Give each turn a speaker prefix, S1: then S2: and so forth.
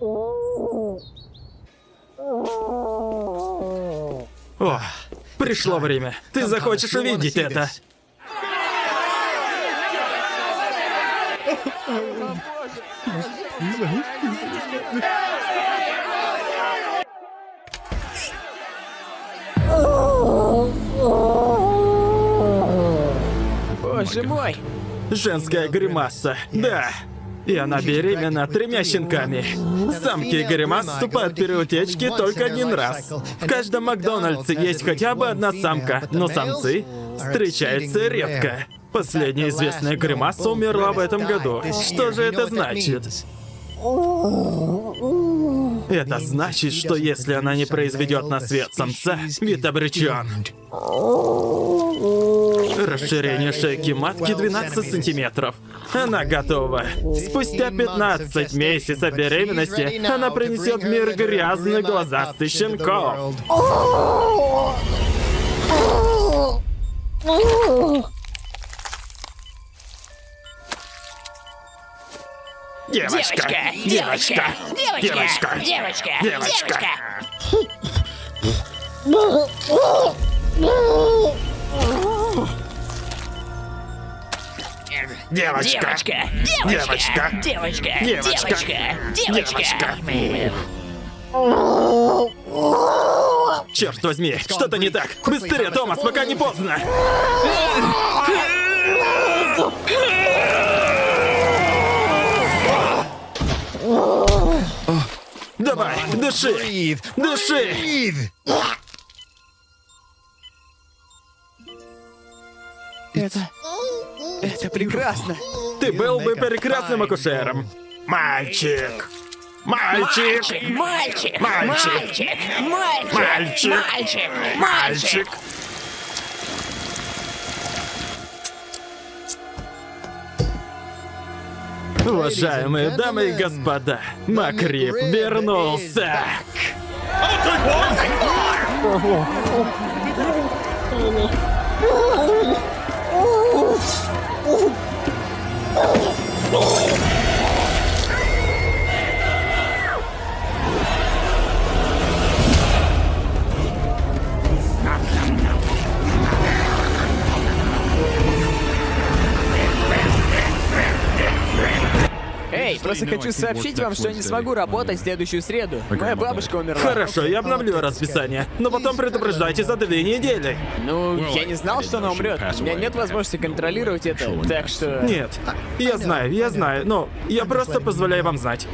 S1: О, пришло время. Ты захочешь увидеть это.
S2: Боже мой!
S1: Женская гримаса, да. И она беременна тремя щенками. Самки гримас вступают в переутечки только один раз. В каждом Макдональдсе есть хотя бы одна самка, но самцы встречаются редко. Последняя известная гримаса умерла в этом году. Что же это значит? Это значит, что если она не произведет на свет самца, вид обречен. Расширение шейки матки 12 сантиметров. Она готова. Спустя 15 месяцев беременности она принесет мир грязных глазастых щенков. Девочка! Девочка! Девочка!
S2: Девочка!
S1: Девочка! Девочка!
S2: Девочка!
S1: Девочка!
S2: Девочка!
S1: Девочка!
S2: Девочка!
S1: Черт возьми, что-то не так. Быстрее, Томас, пока не поздно. Дыши! Дыши!
S2: Это... Это прекрасно!
S1: Ты был бы прекрасным акушером. Мальчик! Мальчик!
S2: Мальчик!
S1: Мальчик!
S2: Мальчик! Мальчик!
S1: Мальчик!
S2: Мальчик!
S1: Мальчик! Уважаемые дамы и господа, Макрип вернулся!
S2: Эй, просто хочу сообщить вам, что я не смогу работать в следующую среду. Моя бабушка умерла.
S1: Хорошо, я обновлю расписание, но потом предупреждайте за две недели.
S2: Ну, я не знал, что она умрет. У меня нет возможности контролировать это, так что...
S1: Нет, я знаю, я знаю, но я просто позволяю вам знать.